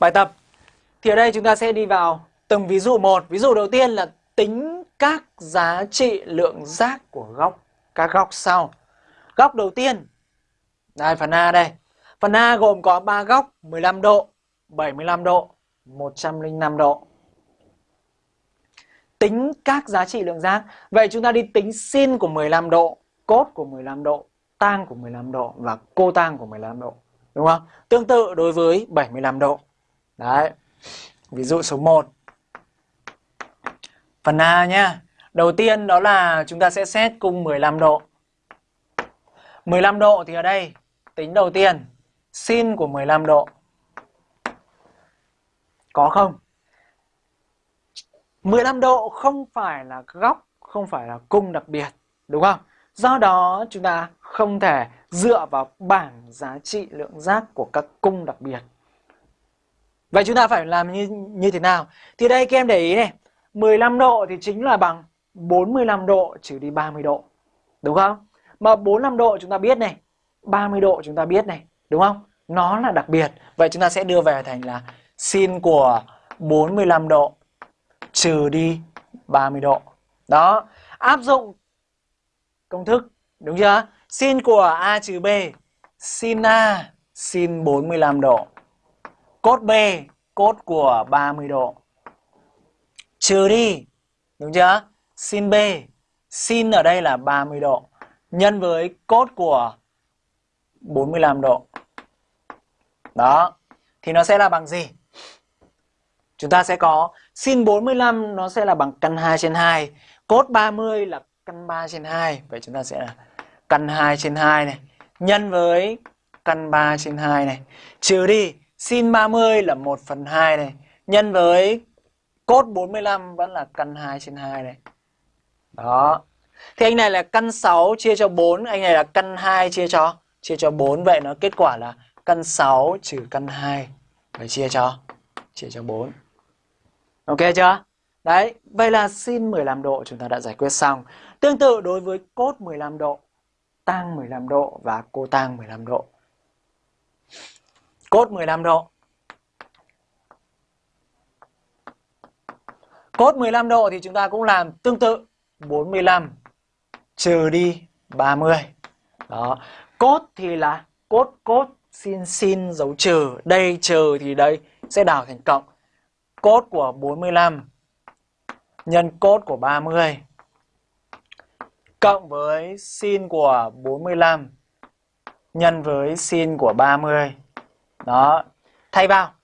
Bài tập. Thì ở đây chúng ta sẽ đi vào từng ví dụ một. Ví dụ đầu tiên là tính các giá trị lượng giác của góc, Các góc sau. Góc đầu tiên. Đây, phần A đây. Phần A gồm có 3 góc 15 độ 75 độ 105 độ. Tính các giá trị lượng giác Vậy chúng ta đi tính sin của 15 độ, Cốt của 15 độ, Tang của 15 độ Và cô tang của 15 độ. Đúng không? Tương tự đối với 75 độ. Đấy. Ví dụ số 1 Phần A nhá. Đầu tiên đó là chúng ta sẽ xét cung 15 độ. 15 độ thì ở đây, Tính đầu tiên, Sin của 15 độ. Có không? 15 độ không phải là góc, Không phải là cung đặc biệt, Đúng không? Do đó chúng ta không thể dựa vào bảng giá trị lượng giác của các cung đặc biệt. Vậy chúng ta phải làm như như thế nào? Thì đây, các em để ý này 15 độ thì chính là bằng 45 độ trừ đi 30 độ, Đúng không? Mà 45 độ chúng ta biết này 30 độ chúng ta biết này, Đúng không? Nó là đặc biệt Vậy chúng ta sẽ đưa về thành là sin của 45 độ trừ đi 30 độ Đó, Áp dụng công thức, Đúng chưa? Sin của A trừ B, Sin A, sin 45 độ Cốt B, Cốt của 30 độ. Trừ đi, Đúng chưa? Sin B, Sin ở đây là 30 độ. Nhân với cốt của 45 độ. Đó, Thì nó sẽ là bằng gì? Chúng ta sẽ có Sin 45 nó sẽ là bằng căn 2 trên 2 Cốt 30 là căn 3 trên 2 Vậy chúng ta sẽ là căn 2 trên 2 này. Nhân với căn 3 trên 2 này. Trừ đi Sin 30 là 1 phần 2 này Nhân với cốt 45 vẫn là căn 2 trên 2 này Đó Thì anh này là căn 6 chia cho 4 Anh này là căn 2 chia cho chia cho 4 Vậy nó kết quả là căn 6 trừ căn 2 Và chia cho chia cho 4 Ok chưa? Đấy, vậy là sin 15 độ chúng ta đã giải quyết xong. Tương tự đối với cốt 15 độ, tang 15 độ và cô tang 15 độ. Cốt 15 độ. Cốt 15 độ thì chúng ta cũng làm tương tự 45 trừ đi 30. Đó. Cốt thì là cốt cốt xin xin dấu trừ, đây trừ thì đây sẽ đảo thành cộng. Cốt của 45 nhân cốt của 30 cộng với sin của 45 nhân với sin của 30. Đó, thay vào.